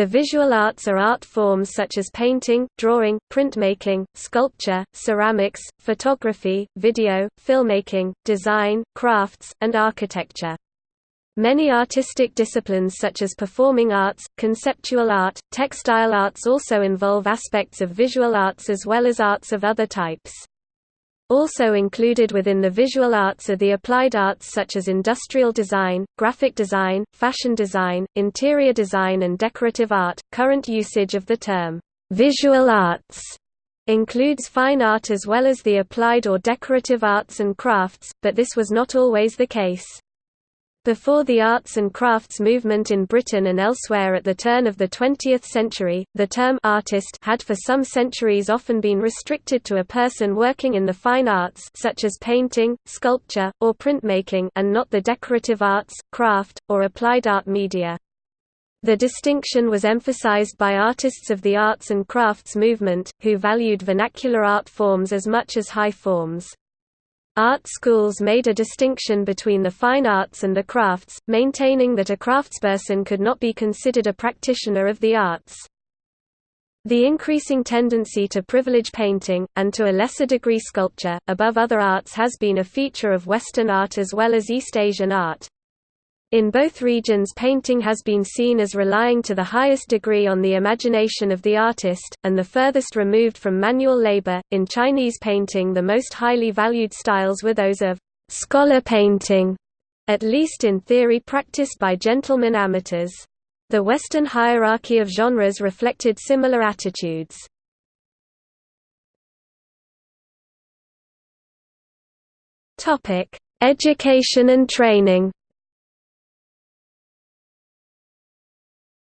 The visual arts are art forms such as painting, drawing, printmaking, sculpture, ceramics, photography, video, filmmaking, design, crafts, and architecture. Many artistic disciplines such as performing arts, conceptual art, textile arts also involve aspects of visual arts as well as arts of other types. Also included within the visual arts are the applied arts such as industrial design, graphic design, fashion design, interior design and decorative art. Current usage of the term visual arts includes fine art as well as the applied or decorative arts and crafts, but this was not always the case. Before the arts and crafts movement in Britain and elsewhere at the turn of the 20th century, the term artist had for some centuries often been restricted to a person working in the fine arts such as painting, sculpture, or printmaking and not the decorative arts, craft, or applied art media. The distinction was emphasized by artists of the arts and crafts movement, who valued vernacular art forms as much as high forms. Art schools made a distinction between the fine arts and the crafts, maintaining that a craftsperson could not be considered a practitioner of the arts. The increasing tendency to privilege painting, and to a lesser degree sculpture, above other arts has been a feature of Western art as well as East Asian art. In both regions painting has been seen as relying to the highest degree on the imagination of the artist, and the furthest removed from manual labor. In Chinese painting the most highly valued styles were those of scholar painting, at least in theory practiced by gentlemen amateurs. The Western hierarchy of genres reflected similar attitudes. Education and training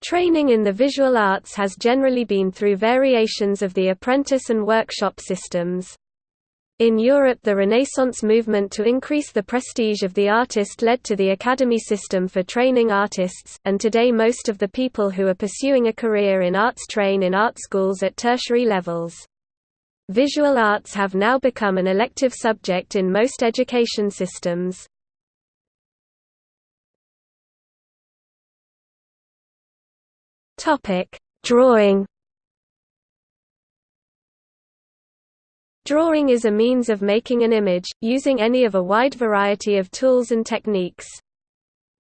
Training in the visual arts has generally been through variations of the apprentice and workshop systems. In Europe the Renaissance movement to increase the prestige of the artist led to the academy system for training artists, and today most of the people who are pursuing a career in arts train in art schools at tertiary levels. Visual arts have now become an elective subject in most education systems. Topic: Drawing. Drawing is a means of making an image, using any of a wide variety of tools and techniques.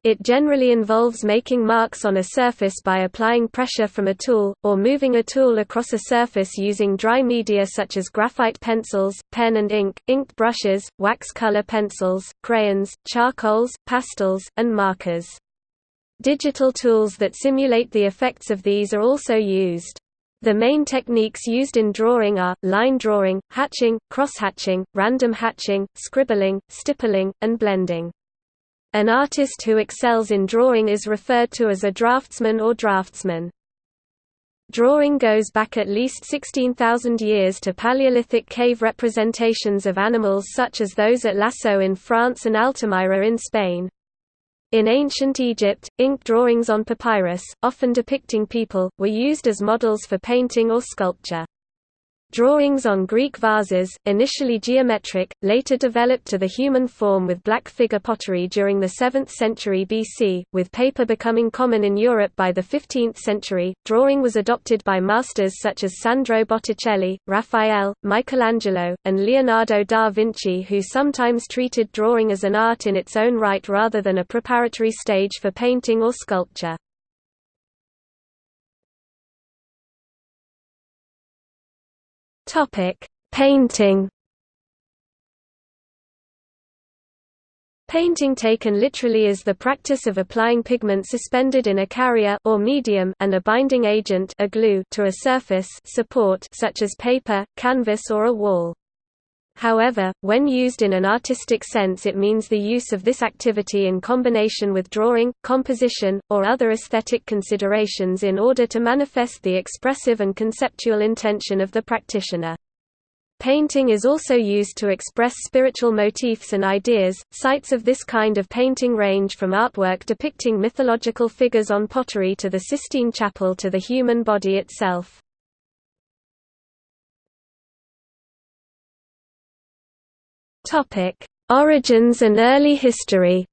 It generally involves making marks on a surface by applying pressure from a tool, or moving a tool across a surface using dry media such as graphite pencils, pen and ink, inked brushes, wax color pencils, crayons, charcoals, pastels, and markers. Digital tools that simulate the effects of these are also used. The main techniques used in drawing are, line drawing, hatching, cross-hatching, random hatching, scribbling, stippling, and blending. An artist who excels in drawing is referred to as a draftsman or draftsman. Drawing goes back at least 16,000 years to Paleolithic cave representations of animals such as those at Lascaux in France and Altamira in Spain. In ancient Egypt, ink drawings on papyrus, often depicting people, were used as models for painting or sculpture. Drawings on Greek vases, initially geometric, later developed to the human form with black figure pottery during the 7th century BC, with paper becoming common in Europe by the 15th century. Drawing was adopted by masters such as Sandro Botticelli, Raphael, Michelangelo, and Leonardo da Vinci, who sometimes treated drawing as an art in its own right rather than a preparatory stage for painting or sculpture. Topic: Painting. Painting taken literally is the practice of applying pigment suspended in a carrier or medium and a binding agent a glue to a surface support such as paper, canvas or a wall. However, when used in an artistic sense it means the use of this activity in combination with drawing, composition, or other aesthetic considerations in order to manifest the expressive and conceptual intention of the practitioner. Painting is also used to express spiritual motifs and ideas. Sites of this kind of painting range from artwork depicting mythological figures on pottery to the Sistine Chapel to the human body itself. Topic: Origins and early history.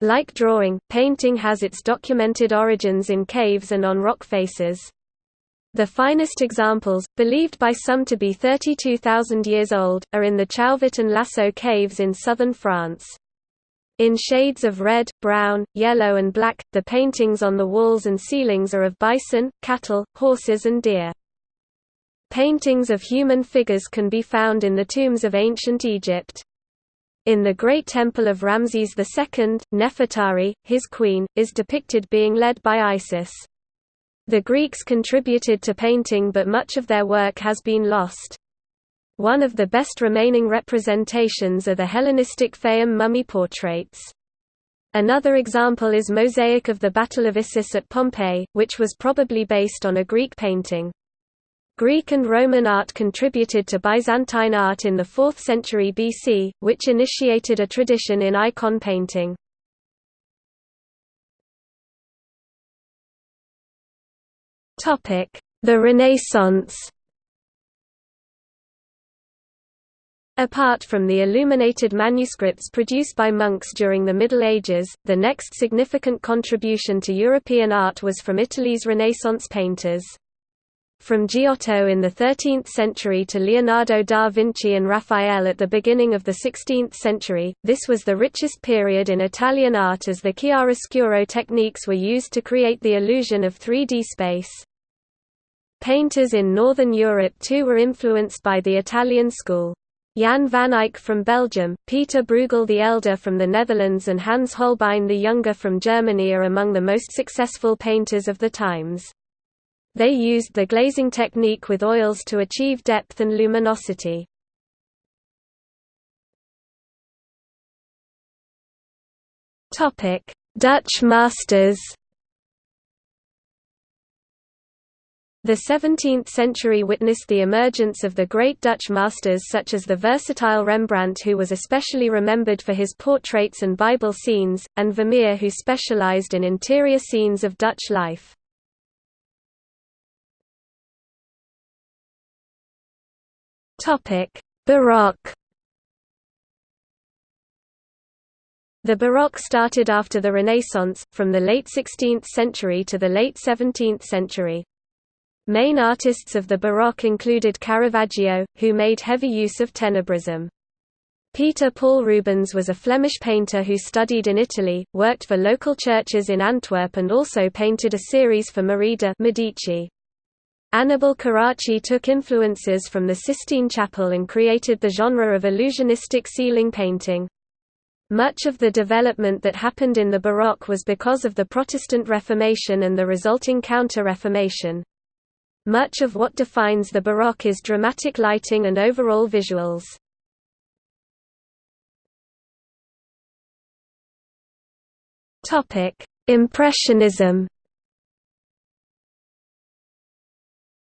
Like drawing, painting has its documented origins in caves and on rock faces. The finest examples, believed by some to be 32,000 years old, are in the Chauvet and Lascaux caves in southern France. In shades of red, brown, yellow and black, the paintings on the walls and ceilings are of bison, cattle, horses and deer. Paintings of human figures can be found in the tombs of ancient Egypt. In the Great Temple of Ramses II, Nefertari, his queen, is depicted being led by Isis. The Greeks contributed to painting but much of their work has been lost. One of the best remaining representations are the Hellenistic Fayum mummy portraits. Another example is mosaic of the Battle of Issus at Pompeii, which was probably based on a Greek painting. Greek and Roman art contributed to Byzantine art in the 4th century BC, which initiated a tradition in icon painting. The Renaissance Apart from the illuminated manuscripts produced by monks during the Middle Ages, the next significant contribution to European art was from Italy's Renaissance painters. From Giotto in the 13th century to Leonardo da Vinci and Raphael at the beginning of the 16th century, this was the richest period in Italian art as the chiaroscuro techniques were used to create the illusion of 3D space. Painters in Northern Europe too were influenced by the Italian school. Jan van Eyck from Belgium, Peter Bruegel the Elder from the Netherlands and Hans Holbein the Younger from Germany are among the most successful painters of the times. They used the glazing technique with oils to achieve depth and luminosity. Dutch masters The 17th century witnessed the emergence of the great Dutch masters such as the versatile Rembrandt who was especially remembered for his portraits and Bible scenes, and Vermeer who specialized in interior scenes of Dutch life. Baroque The Baroque started after the Renaissance, from the late 16th century to the late 17th century. Main artists of the Baroque included Caravaggio, who made heavy use of tenebrism. Peter Paul Rubens was a Flemish painter who studied in Italy, worked for local churches in Antwerp and also painted a series for Marie Medici. Annibale Carracci took influences from the Sistine Chapel and created the genre of illusionistic ceiling painting. Much of the development that happened in the Baroque was because of the Protestant Reformation and the resulting Counter-Reformation. Much of what defines the Baroque is dramatic lighting and overall visuals. Impressionism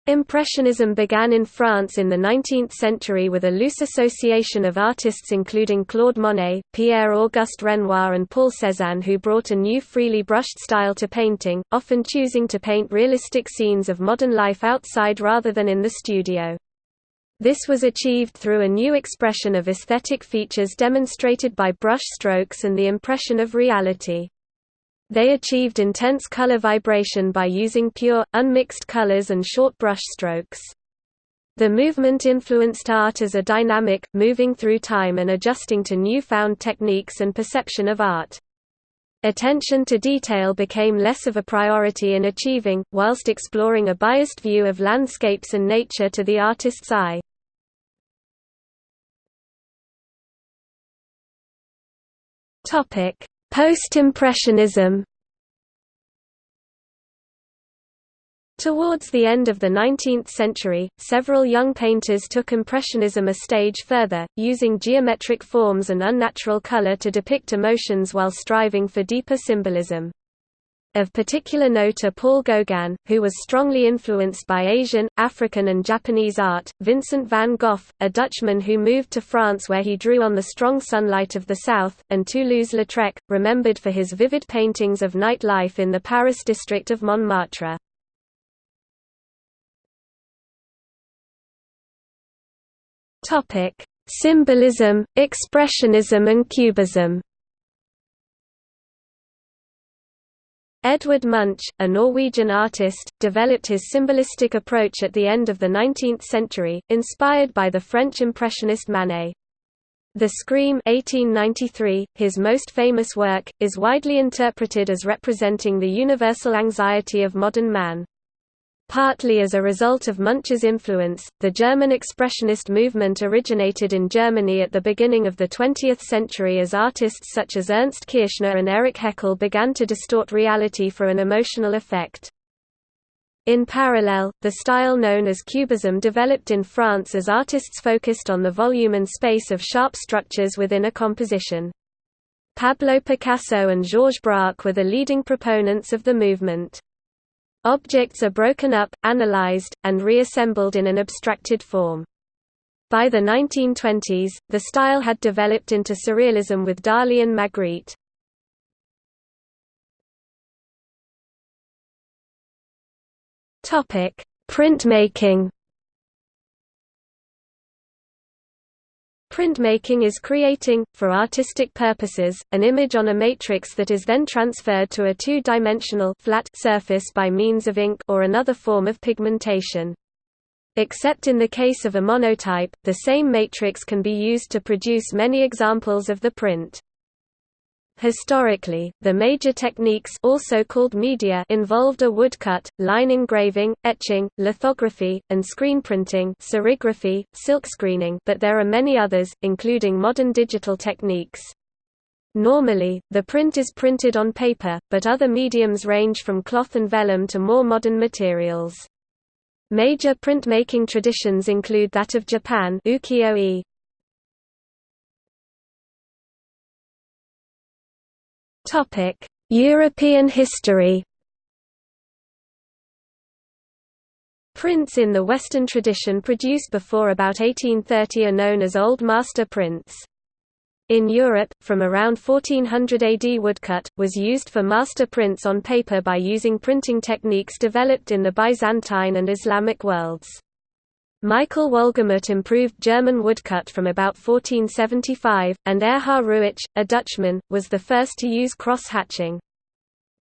Impressionism began in France in the 19th century with a loose association of artists including Claude Monet, Pierre-Auguste Renoir and Paul Cézanne who brought a new freely brushed style to painting, often choosing to paint realistic scenes of modern life outside rather than in the studio. This was achieved through a new expression of aesthetic features demonstrated by brush strokes and the impression of reality. They achieved intense color vibration by using pure, unmixed colors and short brush strokes. The movement influenced art as a dynamic, moving through time and adjusting to newfound techniques and perception of art. Attention to detail became less of a priority in achieving, whilst exploring a biased view of landscapes and nature to the artist's eye. Topic: Post-Impressionism Towards the end of the 19th century, several young painters took Impressionism a stage further, using geometric forms and unnatural color to depict emotions while striving for deeper symbolism. Of particular note are Paul Gauguin, who was strongly influenced by Asian, African and Japanese art, Vincent van Gogh, a Dutchman who moved to France where he drew on the strong sunlight of the south, and Toulouse-Lautrec, remembered for his vivid paintings of night life in the Paris district of Montmartre. Symbolism, Expressionism and Cubism Edvard Munch, a Norwegian artist, developed his symbolistic approach at the end of the 19th century, inspired by the French Impressionist Manet. The Scream 1893, his most famous work, is widely interpreted as representing the universal anxiety of modern man. Partly as a result of Munch's influence, the German Expressionist movement originated in Germany at the beginning of the 20th century as artists such as Ernst Kirchner and Erich Heckel began to distort reality for an emotional effect. In parallel, the style known as Cubism developed in France as artists focused on the volume and space of sharp structures within a composition. Pablo Picasso and Georges Braque were the leading proponents of the movement. Objects are broken up, analyzed, and reassembled in an abstracted form. By the 1920s, the style had developed into surrealism with Dali and Magritte. Topic: Printmaking. Printmaking is creating, for artistic purposes, an image on a matrix that is then transferred to a two-dimensional flat surface by means of ink or another form of pigmentation. Except in the case of a monotype, the same matrix can be used to produce many examples of the print. Historically, the major techniques also called media involved a woodcut, line engraving, etching, lithography, and screen printing serigraphy, silkscreening but there are many others, including modern digital techniques. Normally, the print is printed on paper, but other mediums range from cloth and vellum to more modern materials. Major printmaking traditions include that of Japan ukiyo-e, Topic: European history. Prints in the Western tradition produced before about 1830 are known as Old Master prints. In Europe, from around 1400 AD woodcut, was used for master prints on paper by using printing techniques developed in the Byzantine and Islamic worlds. Michael Wolgemut improved German woodcut from about 1475, and Erhard Reuwich, a Dutchman, was the first to use cross-hatching.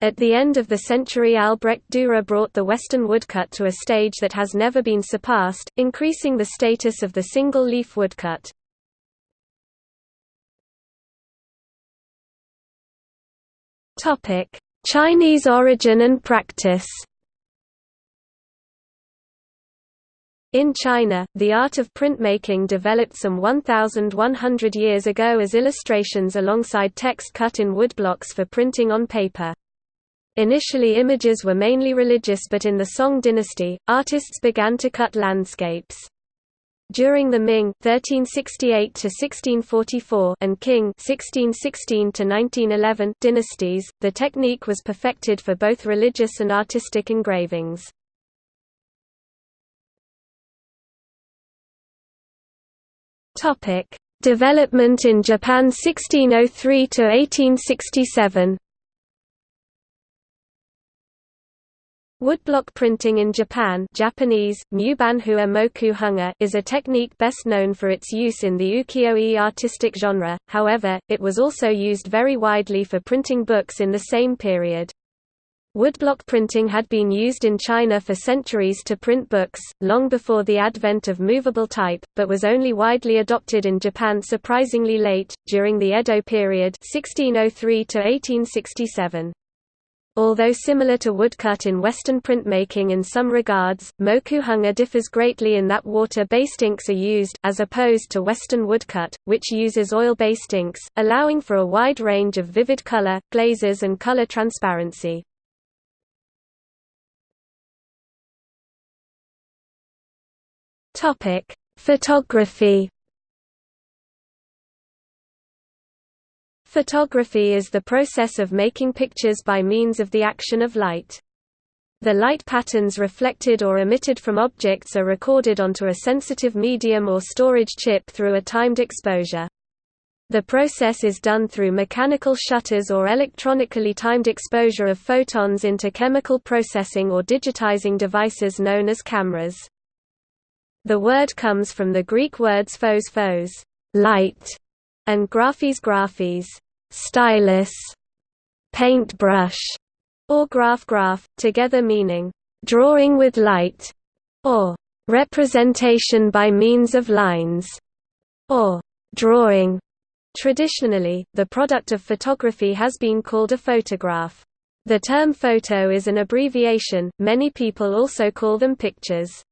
At the end of the century Albrecht Dürer brought the Western woodcut to a stage that has never been surpassed, increasing the status of the single-leaf woodcut. Chinese origin and practice In China, the art of printmaking developed some 1,100 years ago as illustrations alongside text cut in woodblocks for printing on paper. Initially images were mainly religious but in the Song dynasty, artists began to cut landscapes. During the Ming 1368 to 1644 and Qing 1616 to 1911 dynasties, the technique was perfected for both religious and artistic engravings. Topic: Development in Japan 1603 to 1867. Woodblock printing in Japan Japanese, is a technique best known for its use in the ukiyo-e artistic genre, however, it was also used very widely for printing books in the same period. Woodblock printing had been used in China for centuries to print books, long before the advent of movable type, but was only widely adopted in Japan surprisingly late, during the Edo period 1603 1867. Although similar to woodcut in Western printmaking in some regards, mokuhanga differs greatly in that water-based inks are used, as opposed to Western woodcut, which uses oil-based inks, allowing for a wide range of vivid color, glazes and color transparency. Topic: Photography. Photography is the process of making pictures by means of the action of light. The light patterns reflected or emitted from objects are recorded onto a sensitive medium or storage chip through a timed exposure. The process is done through mechanical shutters or electronically timed exposure of photons into chemical processing or digitizing devices known as cameras. The word comes from the Greek words phos phos light, and graphes graphes stylus, paintbrush, or graph graph, together meaning drawing with light, or representation by means of lines, or drawing. Traditionally, the product of photography has been called a photograph. The term photo is an abbreviation, many people also call them pictures.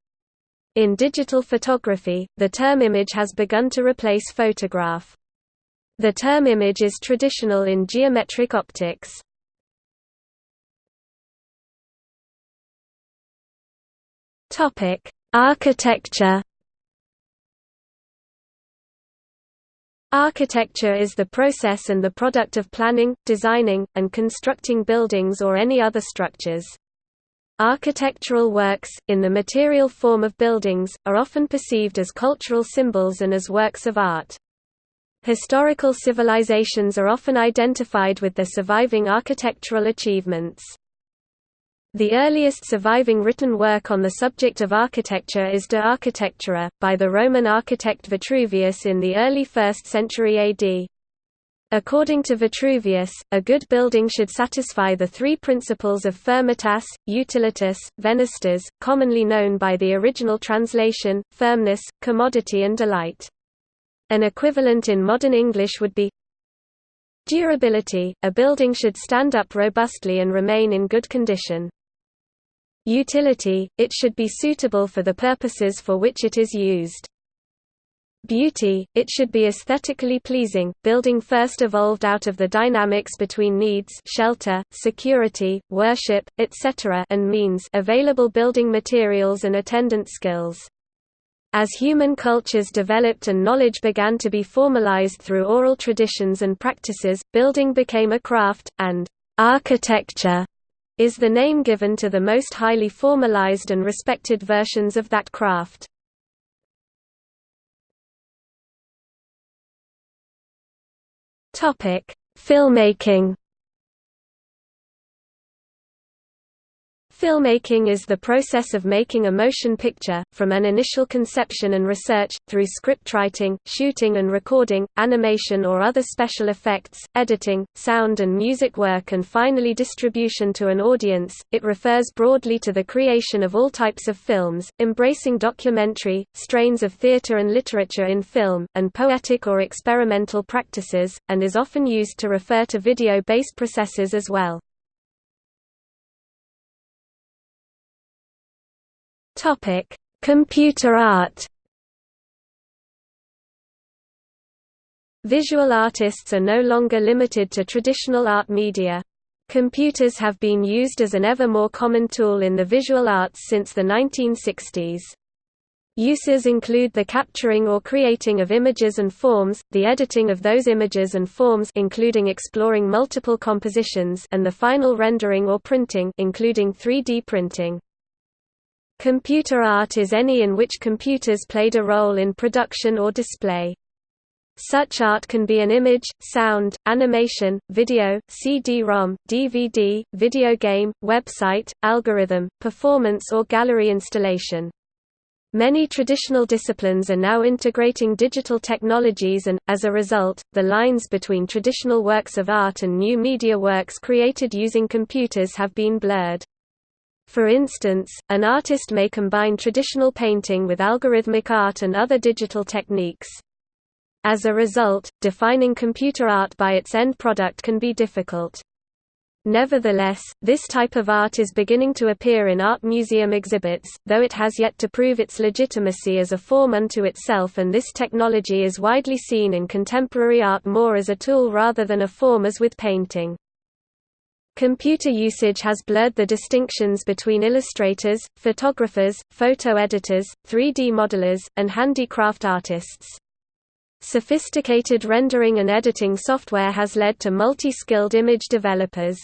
In digital photography, the term image has begun to replace photograph. The term image is traditional in geometric optics. Topic: Architecture Architecture is the process and the product of planning, designing, and constructing buildings or any other structures. Architectural works, in the material form of buildings, are often perceived as cultural symbols and as works of art. Historical civilizations are often identified with their surviving architectural achievements. The earliest surviving written work on the subject of architecture is De Architectura, by the Roman architect Vitruvius in the early 1st century AD. According to Vitruvius, a good building should satisfy the three principles of firmitas, utilitas, venustas, commonly known by the original translation, firmness, commodity and delight. An equivalent in modern English would be Durability – A building should stand up robustly and remain in good condition. Utility, it should be suitable for the purposes for which it is used. Beauty, it should be aesthetically pleasing. Building first evolved out of the dynamics between needs shelter, security, worship, etc. and means available building materials and attendant skills. As human cultures developed and knowledge began to be formalized through oral traditions and practices, building became a craft, and architecture is the name given to the most highly formalized and respected versions of that craft. Filmmaking Filmmaking is the process of making a motion picture, from an initial conception and research, through scriptwriting, shooting and recording, animation or other special effects, editing, sound and music work and finally distribution to an audience. It refers broadly to the creation of all types of films, embracing documentary, strains of theatre and literature in film, and poetic or experimental practices, and is often used to refer to video-based processes as well. Topic: Computer art. Visual artists are no longer limited to traditional art media. Computers have been used as an ever more common tool in the visual arts since the 1960s. Uses include the capturing or creating of images and forms, the editing of those images and forms including exploring multiple compositions and the final rendering or printing including 3D printing. Computer art is any in which computers played a role in production or display. Such art can be an image, sound, animation, video, CD-ROM, DVD, video game, website, algorithm, performance or gallery installation. Many traditional disciplines are now integrating digital technologies and, as a result, the lines between traditional works of art and new media works created using computers have been blurred. For instance, an artist may combine traditional painting with algorithmic art and other digital techniques. As a result, defining computer art by its end product can be difficult. Nevertheless, this type of art is beginning to appear in art museum exhibits, though it has yet to prove its legitimacy as a form unto itself and this technology is widely seen in contemporary art more as a tool rather than a form as with painting. Computer usage has blurred the distinctions between illustrators, photographers, photo editors, 3D modelers, and handicraft artists. Sophisticated rendering and editing software has led to multi-skilled image developers.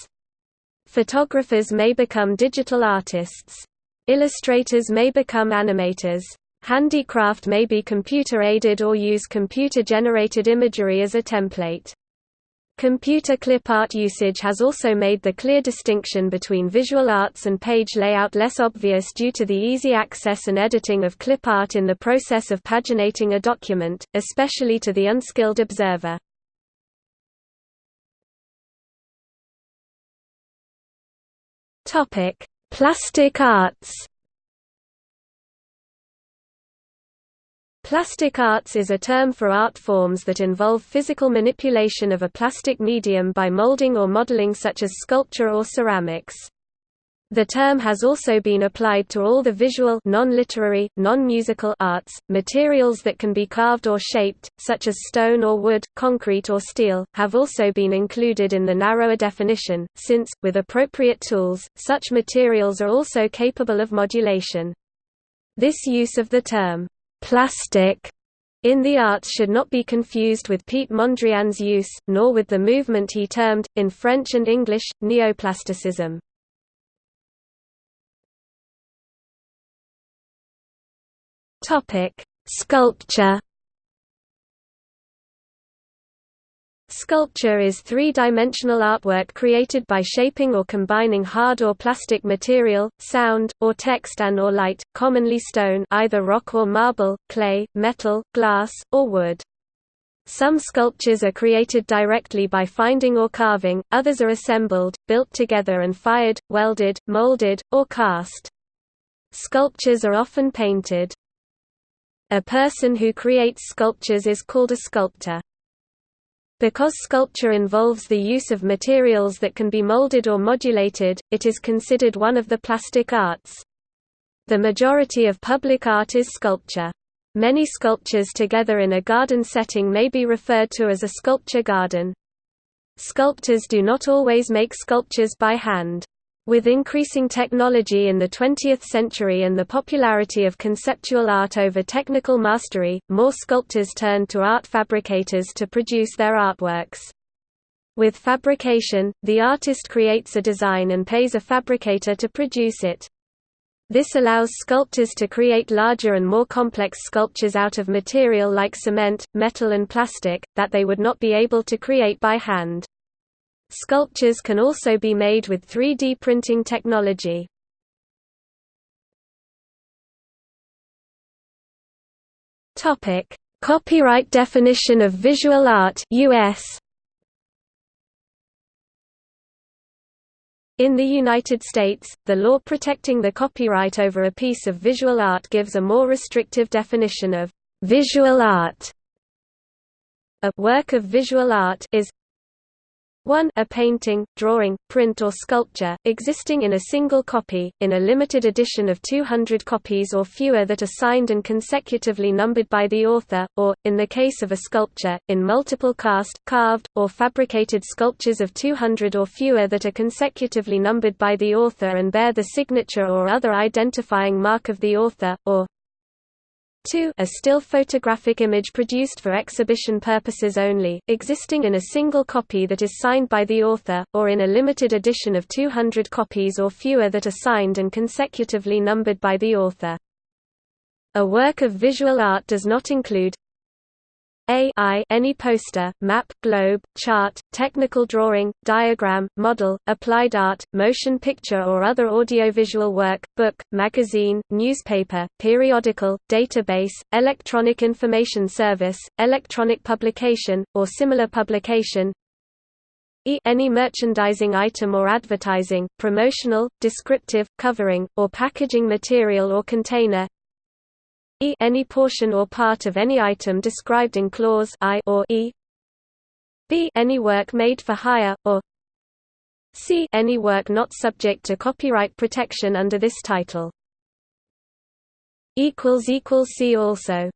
Photographers may become digital artists. Illustrators may become animators. Handicraft may be computer-aided or use computer-generated imagery as a template. Computer clip art usage has also made the clear distinction between visual arts and page layout less obvious due to the easy access and editing of clip art in the process of paginating a document, especially to the unskilled observer. Plastic arts. Plastic arts is a term for art forms that involve physical manipulation of a plastic medium by molding or modeling such as sculpture or ceramics. The term has also been applied to all the visual non-literary, non-musical arts. Materials that can be carved or shaped, such as stone or wood, concrete or steel, have also been included in the narrower definition, since, with appropriate tools, such materials are also capable of modulation. This use of the term plastic in the arts should not be confused with Piet Mondrian's use, nor with the movement he termed, in French and English, neoplasticism. Sculpture Sculpture is three-dimensional artwork created by shaping or combining hard or plastic material, sound, or text and or light, commonly stone either rock or marble, clay, metal, glass, or wood. Some sculptures are created directly by finding or carving, others are assembled, built together and fired, welded, molded, or cast. Sculptures are often painted. A person who creates sculptures is called a sculptor. Because sculpture involves the use of materials that can be molded or modulated, it is considered one of the plastic arts. The majority of public art is sculpture. Many sculptures together in a garden setting may be referred to as a sculpture garden. Sculptors do not always make sculptures by hand. With increasing technology in the 20th century and the popularity of conceptual art over technical mastery, more sculptors turned to art fabricators to produce their artworks. With fabrication, the artist creates a design and pays a fabricator to produce it. This allows sculptors to create larger and more complex sculptures out of material like cement, metal and plastic, that they would not be able to create by hand. Sculptures can also be made with 3D printing technology. Topic: Copyright definition of visual art US. In the United States, the law protecting the copyright over a piece of visual art gives a more restrictive definition of visual art. A work of visual art is 1 a painting, drawing, print or sculpture, existing in a single copy, in a limited edition of 200 copies or fewer that are signed and consecutively numbered by the author, or, in the case of a sculpture, in multiple cast, carved, or fabricated sculptures of 200 or fewer that are consecutively numbered by the author and bear the signature or other identifying mark of the author, or 2 a still photographic image produced for exhibition purposes only, existing in a single copy that is signed by the author, or in a limited edition of 200 copies or fewer that are signed and consecutively numbered by the author. A work of visual art does not include a I any poster, map, globe, chart, technical drawing, diagram, model, applied art, motion picture or other audiovisual work, book, magazine, newspaper, periodical, database, electronic information service, electronic publication, or similar publication. E any merchandising item or advertising, promotional, descriptive, covering, or packaging material or container e any portion or part of any item described in clause I or e. B any work made for hire or c any work not subject to copyright protection under this title. Equals equals see also